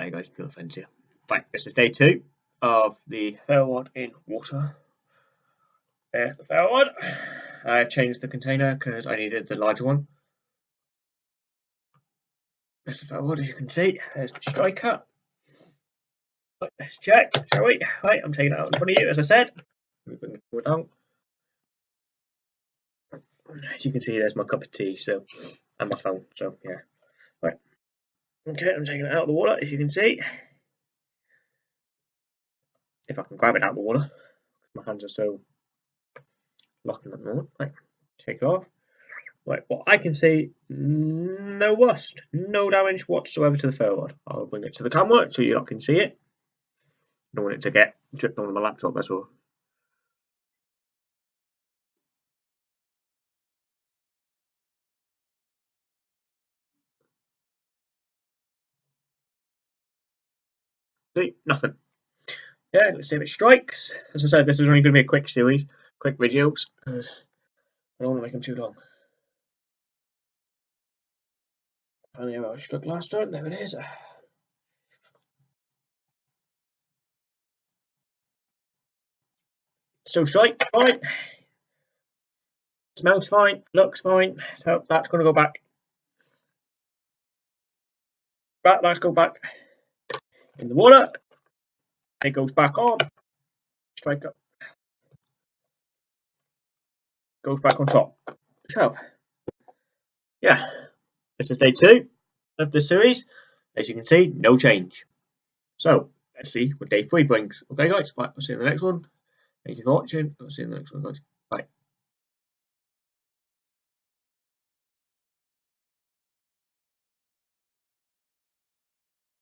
Hey guys, Pure Friends here. Right, this is day two of the ferro rod in water. There's the ferro rod. I've changed the container because I needed the larger one. There's the ferro rod, as you can see. There's the striker. Right, let's check, shall we? Right, I'm taking it out in front of you, as I said. Let me bring the camera down. As you can see, there's my cup of tea, so and my phone. So yeah. Okay, I'm taking it out of the water, as you can see. If I can grab it out of the water, my hands are so locking at the moment. Right, take it off. Right, well, I can see, no rust, no damage whatsoever to the ferro rod. I'll bring it to the camera so you lot can see it. I Don't want it to get dripped on my laptop, that's all. See, nothing. Yeah, let's see if it strikes. As I said, this is only going to be a quick series, quick videos, because I don't want to make them too long. Finally, I struck last turn. There it is. Still strike, fine. Smells fine, looks fine. So that's going to go back. Back, let's go back in the water. It goes back on. Strike up. Goes back on top. So, yeah, this is day two of the series. As you can see, no change. So, let's see what day three brings. Okay, guys, right, I'll see you in the next one. Thank you for watching. I'll see you in the next one, guys.